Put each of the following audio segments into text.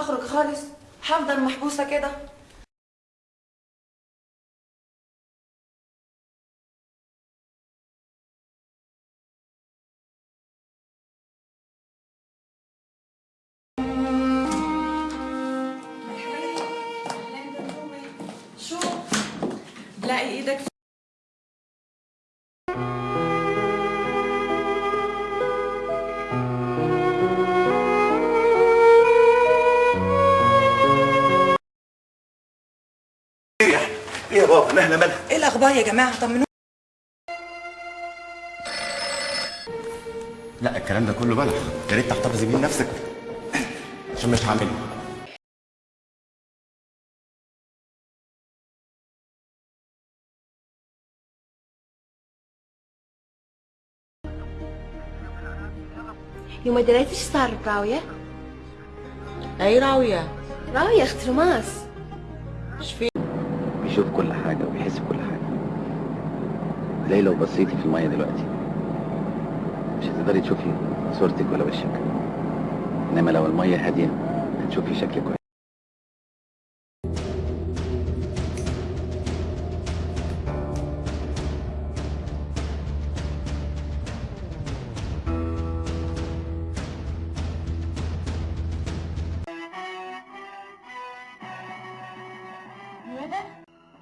أخرج خالص. هفضل محبوسة كده. شو؟ لاقي إيدك إيه يا إيه بابا؟ مهلا مالها إيه الأخبار يا جماعة؟ طمنوني. لا الكلام ده كله بلح. يا ريت تحتفظي بيه لنفسك. عشان مش هعمله. يوم دريتي إيش صار براوية؟ أي راوية؟ راوية أخت رماس إيش في؟ بيشوف كل حاجة وبيحس بكل حاجة. زي لو بصيتي في المية دلوقتي. مش هتقدري تشوفي صورتك ولا وشك. إنما لو المية هادية هتشوفي شكلك كويس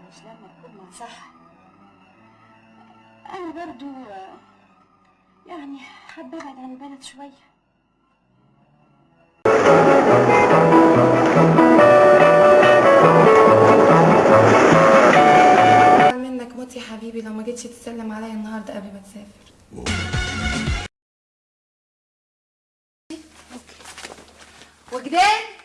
مش لما تكون صح أنا برضو يعني حابة أبعد عن البلد شوية. منك موت يا حبيبي لو ما جيتش تسلم عليا النهارده قبل ما تسافر. وجدان؟